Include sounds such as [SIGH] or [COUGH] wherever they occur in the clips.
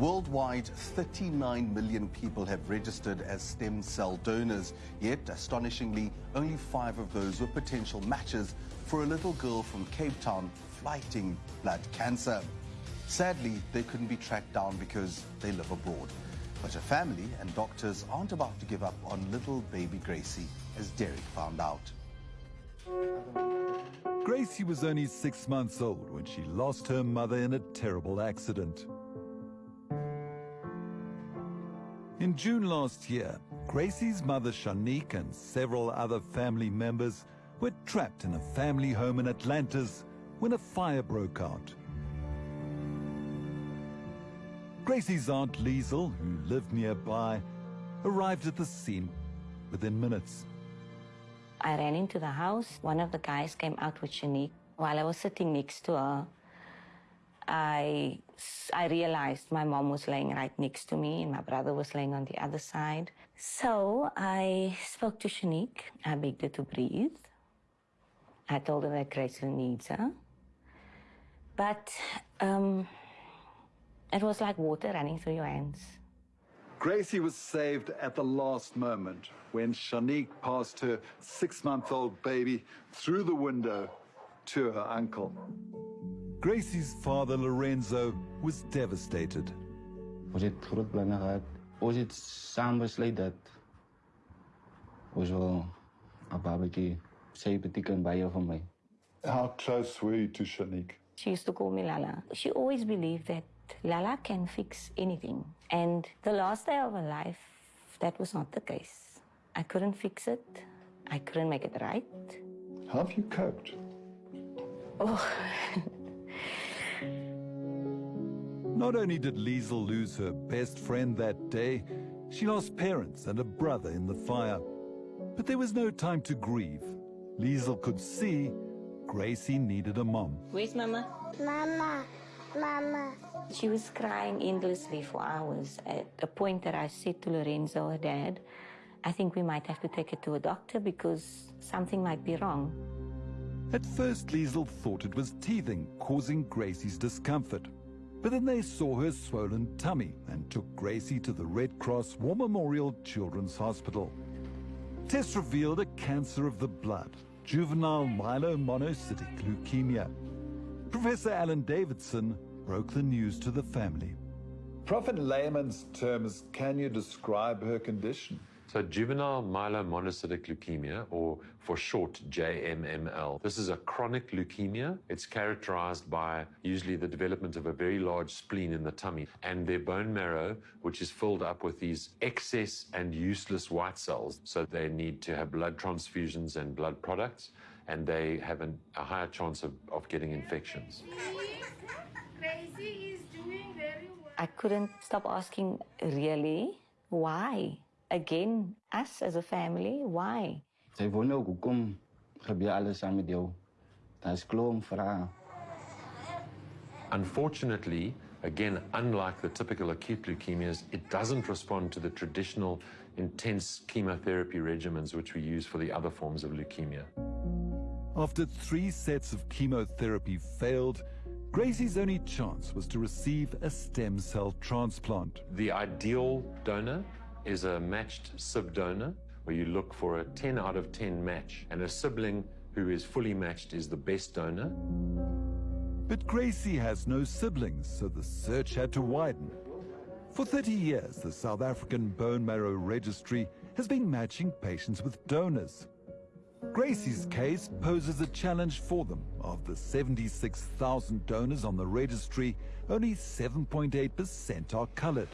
Worldwide, 39 million people have registered as stem cell donors, yet astonishingly, only five of those were potential matches for a little girl from Cape Town fighting blood cancer. Sadly, they couldn't be tracked down because they live abroad. But her family and doctors aren't about to give up on little baby Gracie, as Derek found out. Gracie was only six months old when she lost her mother in a terrible accident. In June last year, Gracie's mother Shanique and several other family members were trapped in a family home in Atlantis when a fire broke out. Gracie's aunt Liesel, who lived nearby, arrived at the scene within minutes. I ran into the house. One of the guys came out with Shanique. While I was sitting next to her, I, I realized my mom was laying right next to me and my brother was laying on the other side. So I spoke to Shanique. I begged her to breathe. I told her that Gracie needs her. But um, it was like water running through your hands. Gracie was saved at the last moment when Shanique passed her six-month-old baby through the window to her uncle. Gracie's father, Lorenzo, was devastated. Ons het groot planne gehad. Ons het saam besluit dat ons wil 'n babatjie sy beteken baie vir my. How close were you to Shanique? She used to call me Lala. She always believed that Lala can fix anything. And the last day of her life, that was not the case. I couldn't fix it. I couldn't make it right. How have you coped? Oh. [LAUGHS] Not only did Liesel lose her best friend that day, she lost parents and a brother in the fire. But there was no time to grieve. Liesel could see Gracie needed a mom. Where's Mama? Mama, Mama. She was crying endlessly for hours at a point that I said to Lorenzo, her dad, I think we might have to take her to a doctor because something might be wrong. At first, Liesel thought it was teething causing Gracie's discomfort. But then they saw her swollen tummy and took Gracie to the Red Cross War Memorial Children's Hospital. Tests revealed a cancer of the blood, juvenile myelomonocytic leukemia. Professor Alan Davidson broke the news to the family. Prof, in layman's terms, can you describe her condition? So juvenile myelomonocytic leukemia, or for short JMML, this is a chronic leukemia. It's characterized by usually the development of a very large spleen in the tummy and their bone marrow, which is filled up with these excess and useless white cells. So they need to have blood transfusions and blood products, and they have an, a higher chance of, of getting infections. Gracie is doing very well. I couldn't stop asking, really? Why? Again, us as a family, why? Sy wonder ook hoekom gebeur alles saam met jou. Daar's klomp vrae. Unfortunately, again, unlike the typical acute leukemias, it doesn't respond to the traditional intense chemotherapy regimens which we use for the other forms of leukemia. After three sets of chemotherapy failed, Gracie's only chance was to receive a stem cell transplant. The ideal donor is a matched sib-donor where you look for a 10 out of 10 match, and a sibling who is fully matched is the best donor. But Gracie has no siblings, so the search had to widen. For 30 years, the South African Bone Marrow Registry has been matching patients with donors. Gracie's case poses a challenge for them. Of the 76,000 donors on the registry, only 7.8% are colored.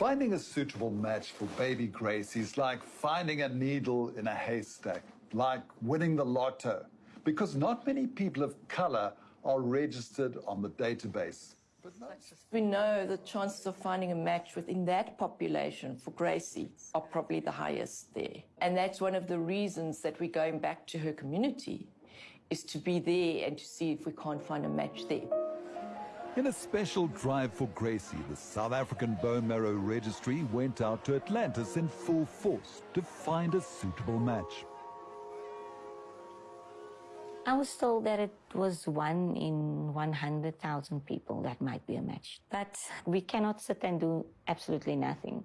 Finding a suitable match for baby Gracie is like finding a needle in a haystack, like winning the lotto, because not many people of color are registered on the database. We know the chances of finding a match within that population for Gracie are probably the highest there. And that's one of the reasons that we're going back to her community, is to be there and to see if we can't find a match there. In a special drive for Gracie, the South African Bone Marrow Registry went out to Atlantis in full force to find a suitable match. I was told that it was one in 100,000 people that might be a match. But we cannot sit and do absolutely nothing.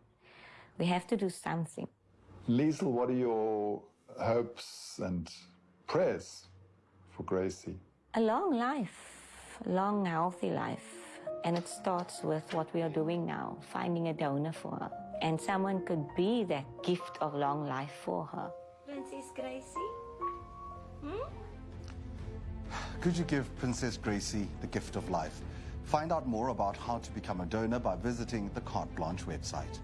We have to do something. Liesel, what are your hopes and prayers for Gracie? A long life, a long, healthy life. And it starts with what we are doing now, finding a donor for her. And someone could be that gift of long life for her. Princess Gracie? Hmm? Could you give Princess Gracie the gift of life? Find out more about how to become a donor by visiting the Carte Blanche website.